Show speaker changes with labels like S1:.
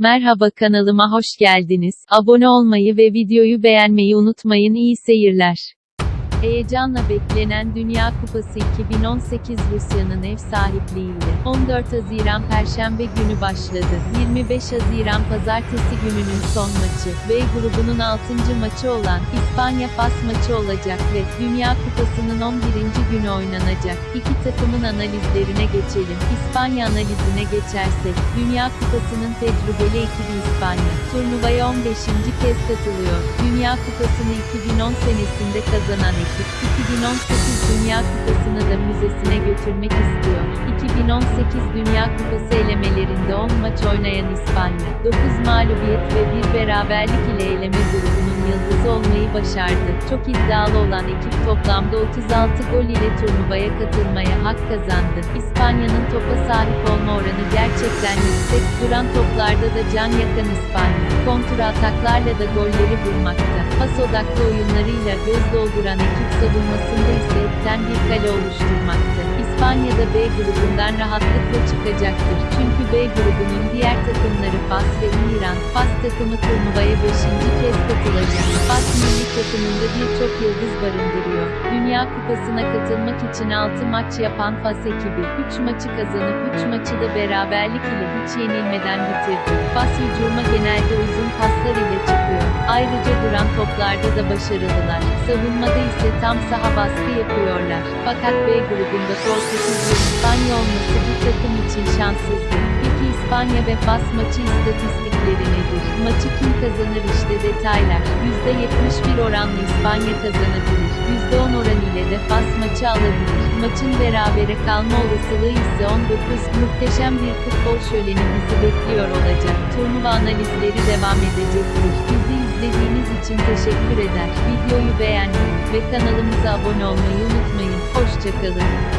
S1: Merhaba kanalıma hoş geldiniz. Abone olmayı ve videoyu beğenmeyi unutmayın. İyi seyirler. Heyecanla beklenen Dünya Kupası 2018 Rusya'nın ev sahipliğiyle 14 Haziran Perşembe günü başladı. 25 Haziran Pazartesi gününün son maçı B grubunun 6. maçı olan İspanya-Fas maçı olacak ve Dünya Kupası'nın 11. günü oynanacak. İki takımın analizlerine geçelim. İspanya analizine geçersek, Dünya Kupası'nın tecrübeli ekibi İspanya, turnuvaya 15. kez katılıyor. Dünya Kupası'nı 2010 senesinde kazanan ekip, 2018 Dünya Kupası'nı da müzesine götürmek istiyor. 2018 Dünya Kupası elemelerinde 10 maç oynayan İspanya, 9 mağlubiyet ve bir beraberlik ile eleme grubunun yıldızı olmayı başardı. Çok iddialı olan ekip toplamda 36 gol ile turnuvaya katılmaya hak kazandı. İspanya'nın topa sahip olma oranı gerçekten yüksek, duran toplarda da can yakan İspanya, kontra ataklarla da golleri bulmakta. Pas odaklı oyunlarıyla göz dolduran ekip savunmasında ise etten bir kale oluşturmakta. İspanya'da B grubundan rahatlıkla çıkacaktır. Çünkü B grubunun diğer takımları Fas ve İran. Fas takımı turnuvaya 5. kez. Fas milli takımında birçok yıldız barındırıyor. Dünya Kupası'na katılmak için 6 maç yapan Fas ekibi, 3 maçı kazanıp 3 maçı da beraberlik ile hiç yenilmeden bitirdi. Fas hücuma genelde uzun paslar ile çıkıyor. Ayrıca duran toplarda da başarılılar. Savunmada ise tam saha baskı yapıyorlar. Fakat B grubunda Portekiz ve İspanya olması bu takım için şanssızdı. Peki İspanya ve Fas maçı istatistikleri nedir? Maçı kim kazanır işte detaylar. %71 oranlı İspanya kazanabilir. %10 oran ile de Fas maçı alabilir. Maçın berabere kalma olasılığı ise 19. Muhteşem bir futbol şöleni bizi bekliyor olacak. Turnuva analizleri devam edecektir. Bizi izlediğiniz için teşekkür eder. Videoyu beğenmeyi ve kanalımıza abone olmayı unutmayın. Hoşçakalın.